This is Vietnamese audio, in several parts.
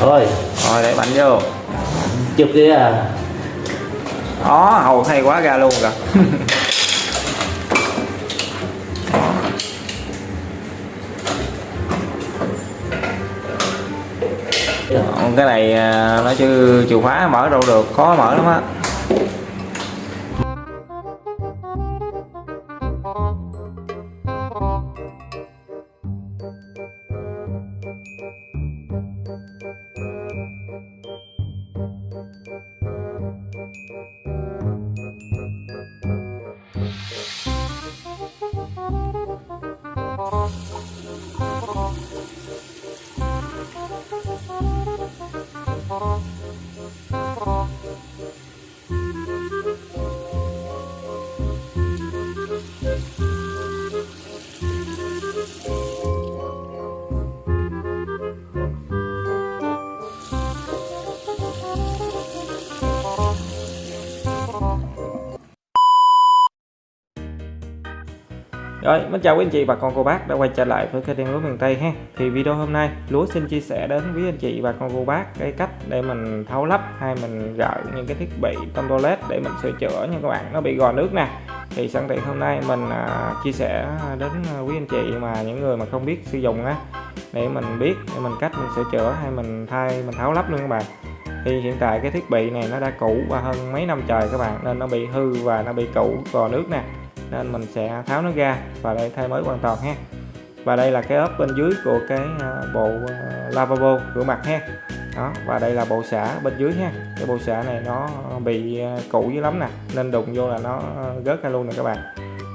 thôi rồi để bánh vô. Chụp kia à? Đó hầu hay quá ra luôn kìa cái này à, nó chứ chìa khóa mở đâu được khó mở lắm á. Rồi, mến chào quý anh chị bà con cô bác đã quay trở lại với kênh Lúa miền Tây ha. Thì video hôm nay Lúa xin chia sẻ đến quý anh chị bà con cô bác cái cách để mình tháo lắp hay mình gỡ những cái thiết bị trong toilet để mình sửa chữa nha các bạn nó bị gò nước nè. Thì sẵn tiện hôm nay mình à, chia sẻ đến à, quý anh chị mà những người mà không biết sử dụng á để mình biết để mình cách mình sửa chữa hay mình thay mình tháo lắp luôn các bạn. Thì hiện tại cái thiết bị này nó đã cũ và hơn mấy năm trời các bạn nên nó bị hư và nó bị cũ gò nước nè nên mình sẽ tháo nó ra và đây thay mới hoàn toàn ha. Và đây là cái ốp bên dưới của cái à, bộ à, lavabo rửa mặt ha. Đó và đây là bộ xả bên dưới ha. Cái bộ xả này nó bị à, cũ dữ lắm nè nên đụng vô là nó rớt ra luôn nè các bạn.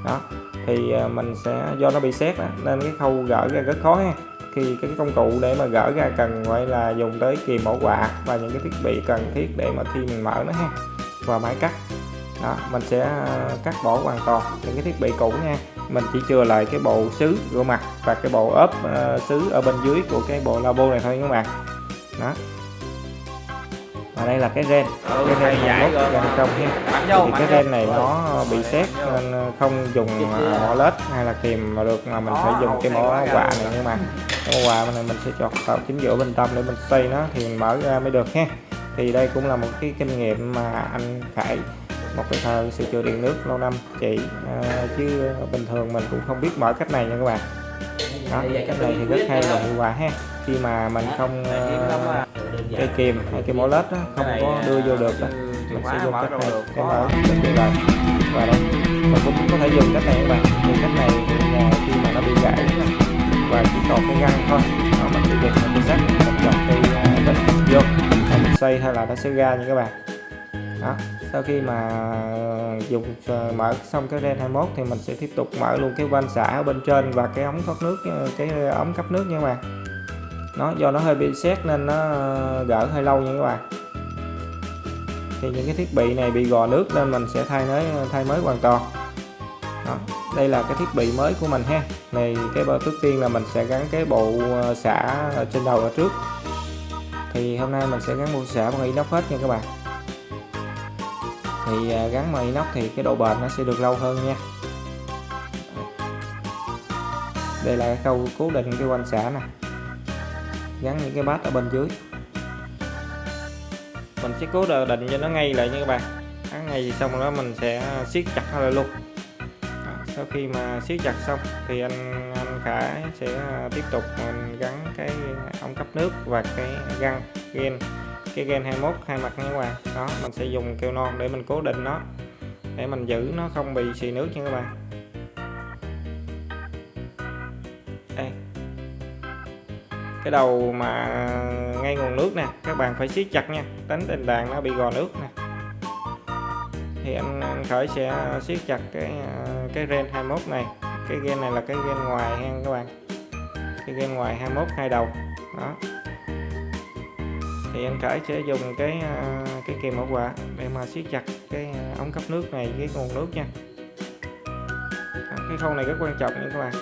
Đó thì mình sẽ do nó bị xét đó, nên cái khâu gỡ ra rất khó ha. Khi cái công cụ để mà gỡ ra cần phải là dùng tới kìm mẫu quạ và những cái thiết bị cần thiết để mà khi mình mở nó ha. Và máy cắt đó mình sẽ ờ, cắt bỏ hoàn toàn những cái thiết bị cũ nha. Mình chỉ chừa lại cái bộ xứ rửa mặt và cái bộ ốp uh, xứ ở bên dưới của cái bộ labo này thôi các bạn. Đó. Và đây là cái ren ừ, cái ren này lốt bên trong ha thì cái ren này nó bị xét nên không dùng mỏ lết hay là kìm mà được mà mình phải dùng cái mỏ quạ này nhưng mà cái mỏ quạ này mình sẽ chọt vào chính giữa bên trong để mình xoay nó thì mình mở ra mới được ha thì đây cũng là một cái kinh nghiệm mà anh Khải một cái thợ sửa chữa điện nước lâu năm. Chị à, chứ bình thường mình cũng không biết mở cách này nha các bạn. Đó, cách này thì rất hay và hiệu quả ha. Khi mà mình không uh, cây kìm hay cái mỏ lết đó, không có đưa vô được đó. mình sẽ dùng cách này để mở rất tiện lợi và đây mình cũng có thể dùng cách này các bạn. Thì cách này khi mà nó bị gãy và chỉ còn cái găng thôi. Đó, mình sẽ dùng một cái sắt một dòng cây vết vô mình xoay hay là nó sẽ ra nha các bạn đó. Sau khi mà dùng ờ, mở xong cái ren 21 thì mình sẽ tiếp tục mở luôn cái van xả ở bên trên và cái ống thoát nước ờ, cái ống cấp nước nha các bạn. Nó, do nó hơi bị xét nên nó ờ, gỡ hơi lâu nha các bạn. Thì những cái thiết bị này bị gò nước nên mình sẽ thay mới thay mới hoàn toàn. Đó. đây là cái thiết bị mới của mình ha. Này, cái đầu trước tiên là mình sẽ gắn cái bộ xả ở trên đầu ở trước. Thì hôm nay mình sẽ gắn bộ xả bằng inox hết nha các bạn thì à, gắn bằng inox thì cái độ bền nó sẽ được lâu hơn nha. Đây là cái câu cố định cái quanh xả nè. Gắn những cái bát ở bên dưới. Mình sẽ cố định cho nó ngay lại nha các bạn. Gắn ngay xong đó mình sẽ siết chặt nó lại luôn. Sau khi mà siết chặt xong thì anh anh Khải sẽ à, tiếp tục mình gắn cái ống cấp nước và cái găng gen cái gen 21 hai mặt nha các bạn. Đó mình sẽ dùng keo non để mình cố định nó để mình giữ nó không bị xì nước nha các bạn. Đây. Cái đầu mà ngay nguồn nước nè các bạn phải siết chặt nha tránh tình trạng nó bị gò nước nè. Thì anh, anh khởi sẽ siết chặt cái cái ren 21 này. Cái gen này là cái gen ngoài ha các bạn. Cái gen ngoài 21 hai đầu. Đó thì anh Khải sẽ dùng cái à, cái kìm bảo quạ để mà siết chặt cái à, ống cấp nước này với nguồn nước nha. À, cái khâu này rất quan trọng nha các bạn.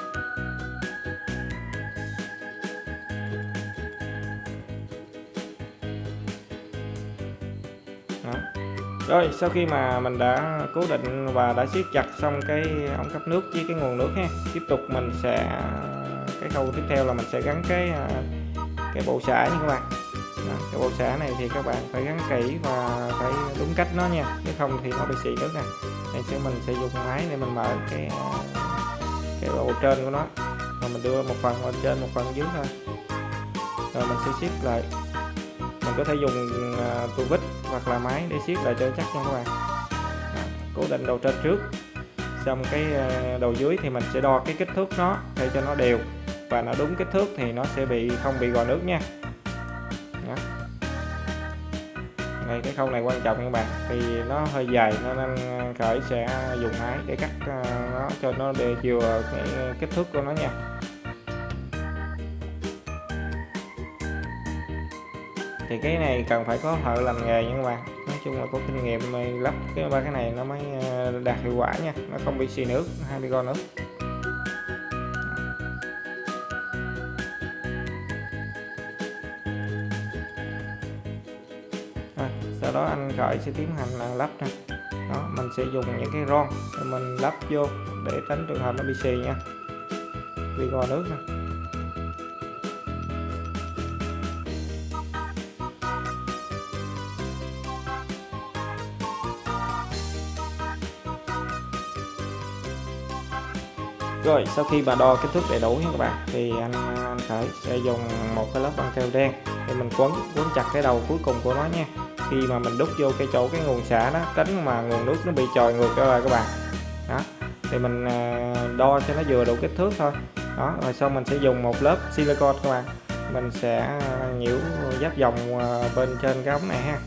Đó. rồi, sau khi mà mình đã cố định và đã siết chặt xong cái ống cấp nước với cái nguồn nước ha, tiếp tục mình sẽ cái khâu tiếp theo là mình sẽ gắn cái cái bộ xả nha các bạn cái bộ xả này thì các bạn phải gắn kỹ và phải đúng cách nó nha. Nếu không thì nó bị xì nước nè. Đây sẽ mình sẽ dùng máy để mình mở cái cái bộ trên của nó. Và mình đưa một phần lên trên một phần dưới thôi. Rồi mình sẽ siết lại. Mình có thể dùng à, tua vít hoặc là máy để siết lại cho chắc nha các bạn. Đó, cố định đầu trên trước. Xong cái à, đầu dưới thì mình sẽ đo cái kích thước nó để cho nó đều. Và nó đúng kích thước thì nó sẽ bị không bị gò nước nha. Đó. Đây, cái khâu này quan trọng các bạn. Thì nó hơi dài nên anh khởi sẽ dùng máy để cắt ờ, nó cho nó để vừa cái kích thước của nó nha. Thì cái này cần phải có thợ làm nghề nha các bạn. Nói chung là có kinh nghiệm lắp cái ba cái này nó mới ờ, đạt hiệu quả nha. Nó không bị xì nước hay bị go nước. Ha. sau đó anh khởi sẽ tiến hành lắp ha. đó, mình sẽ dùng những cái ron để mình lắp vô để tránh trường hợp nó bị xì nha bị gò nước ha. rồi, sau khi bà đo kích thước đầy đủ nha các bạn, thì anh anh khởi sẽ dùng một cái lớp băng keo đen để mình quấn quấn chặt cái đầu cuối cùng của nó nha khi mà mình đút vô cái chỗ cái nguồn xả đó, tránh mà nguồn nước nó bị trồi ngược ra rồi các bạn. Đó, thì mình à, đo cho nó vừa đủ kích thước thôi. Đó, rồi sau mình sẽ dùng một lớp silicon các bạn. Mình sẽ nhiễu giáp vòng à, bên trên cái ống này ha.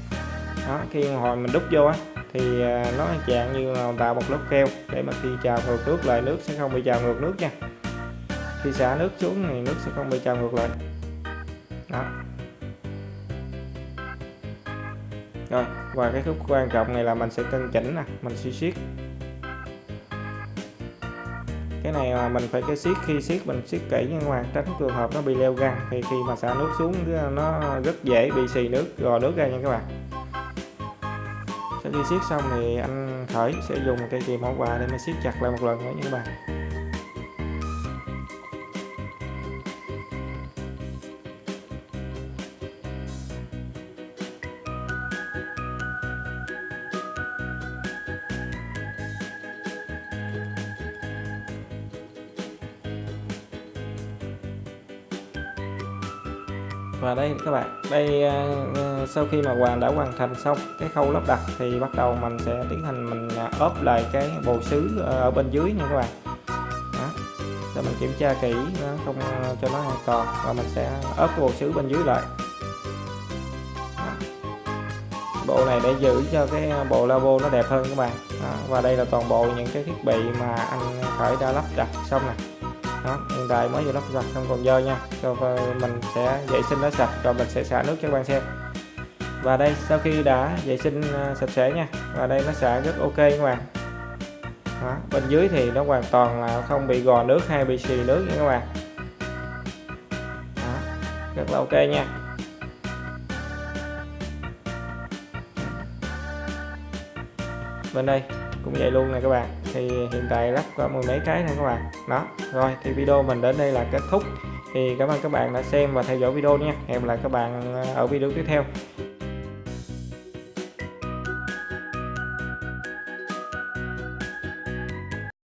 Đó, khi hồi mình đút vô á, thì à, nó dạng như là tạo một lớp keo để mà khi trào ngược nước lại, nước sẽ không bị trào ngược nước nha. Khi xả nước xuống thì nước sẽ không bị trào ngược lại. Đó. Rồi, và cái khúc quan trọng này là mình sẽ cân chỉnh nè, mình sẽ siết. Cái này là mình phải cái siết, khi siết mình siết kỹ nha các bạn tránh trường hợp nó bị leo găng thì khi mà xả nước xuống nó rất dễ bị xì nước, gò nước ra nha các bạn. Sau khi siết xong thì anh khởi sẽ dùng cây kìm mẫu quà để mà siết chặt lại một lần nữa nha các bạn. Và đây, các bạn, đây ờ, ờ, sau khi mà hoàn, đã hoàn thành xong cái khâu lắp đặt thì bắt đầu mình sẽ tiến hành mình ờ, ốp lại cái bồ xứ ở bên dưới nha các bạn đó. để mình kiểm tra kỹ nó không cho nó an toàn và mình sẽ ốp cái bồ xứ bên dưới lại bộ này để giữ cho cái bộ labo nó đẹp hơn các bạn đó. và đây là toàn bộ những cái thiết bị mà anh khởi đã lắp đặt xong nè đó, hiện tại mới vừa lắp sạch không còn dơ nha. Rồi mình sẽ vệ sinh nó sạch rồi mình sẽ xả nước cho các bạn xem. Và đây sau khi đã vệ sinh à, sạch sẽ nha. Và đây nó xả rất ok các bạn. Đó, bên dưới thì nó hoàn toàn là không bị gò nước hay bị xì nước nha các bạn. Đó, rất là ok nha. Bên đây cũng vậy luôn nè các bạn. Thì hiện tại lắp có mười mấy cái này các bạn. Đó, rồi, thì video mình đến đây là kết thúc. Thì cảm ơn các bạn đã xem và theo dõi video nha. Hẹn gặp lại các bạn ở video tiếp theo.